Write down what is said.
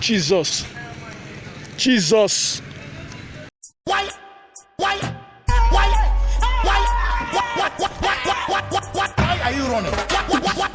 Jesus. Jesus. Why? Why? Why? Why? Why? Why are you running?